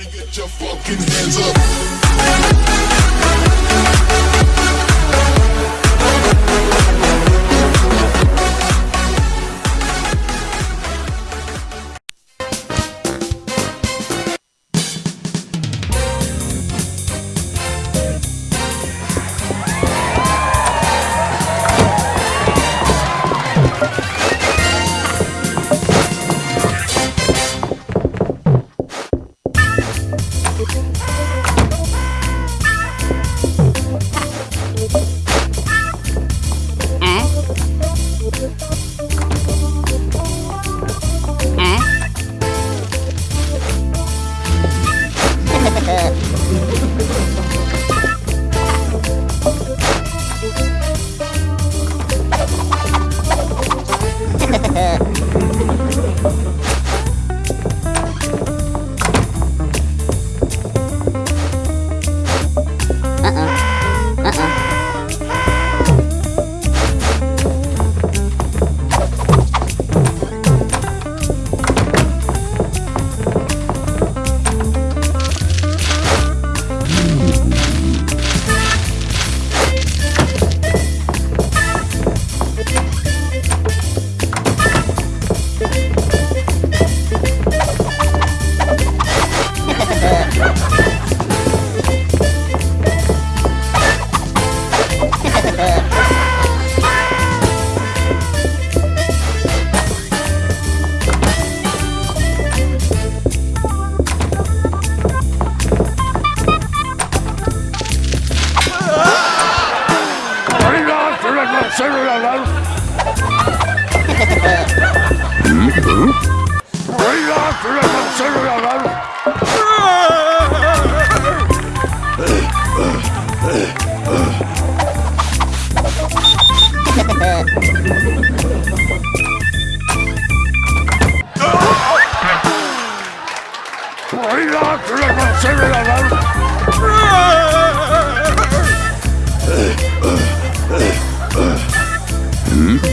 Everybody get your fucking hands up.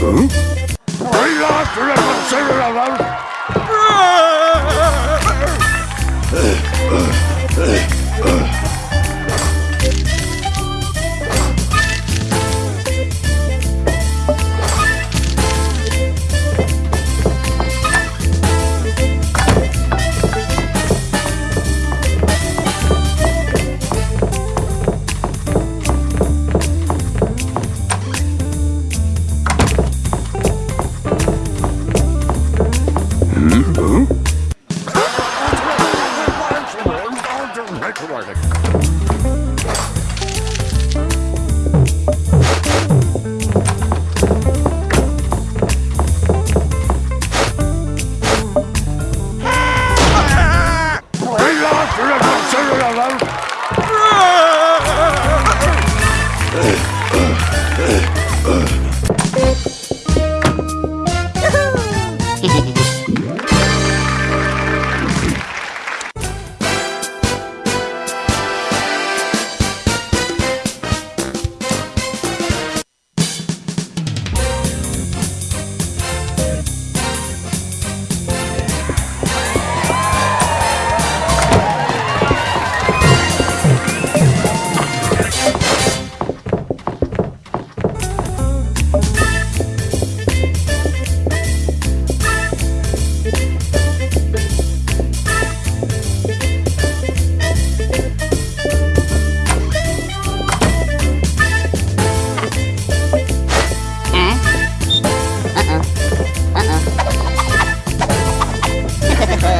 Hmm?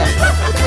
Ha ha ha!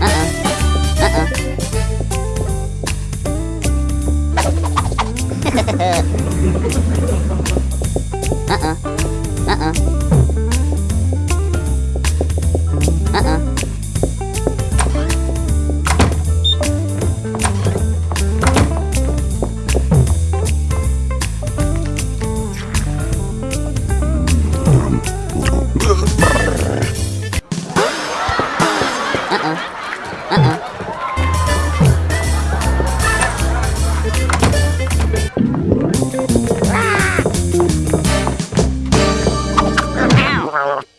Ow. Ow. Uh-uh. Uh-uh. Uh-uh. à, à. Wow.